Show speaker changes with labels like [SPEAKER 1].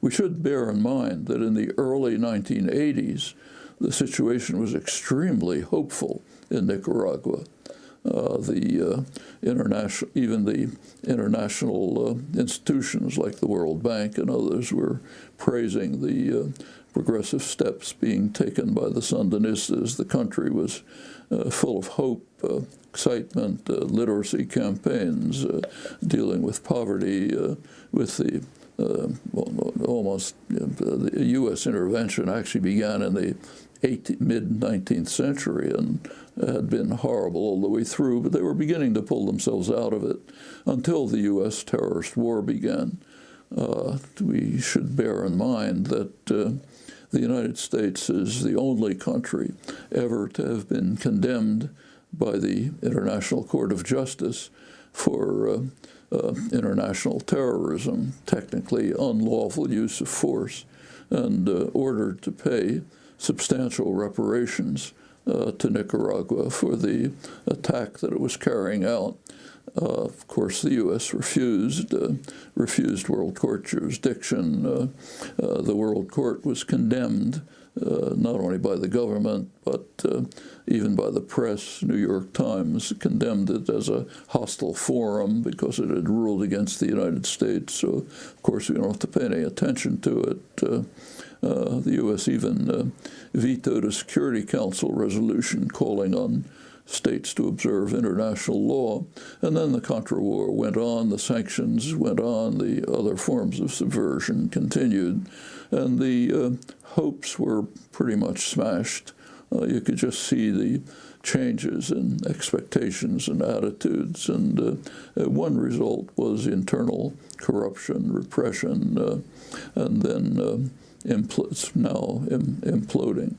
[SPEAKER 1] we should bear in mind that in the early 1980s, the situation was extremely hopeful in Nicaragua. Uh, the uh, international, even the international uh, institutions like the World Bank and others were praising the uh, progressive steps being taken by the Sandinistas. The country was uh, full of hope, uh, excitement, uh, literacy campaigns, uh, dealing with poverty, uh, with the almost the U.S. intervention actually began in the mid-19th century and had been horrible all the way through, but they were beginning to pull themselves out of it until the U.S. terrorist war began. Uh, we should bear in mind that uh, the United States is the only country ever to have been condemned by the International Court of Justice for uh, uh international terrorism, technically unlawful use of force, and uh, ordered to pay substantial reparations uh, to Nicaragua for the attack that it was carrying out. Uh, of course, the U.S. refused, uh, refused World Court jurisdiction. Uh, uh, the World Court was condemned uh, not only by the government, but even by the press. New York Times condemned it as a hostile forum because it had ruled against the United States. So, of course, we don't have to pay any attention to it. Uh, the U.S. even uh, vetoed a Security Council resolution calling on states to observe international law. And then the Contra War went on, the sanctions went on, the other forms of subversion continued, and the uh, hopes were pretty much smashed. Uh, you could just see the changes in expectations and attitudes, and uh, one result was internal corruption, repression, uh, and then impl- now Im- imploding.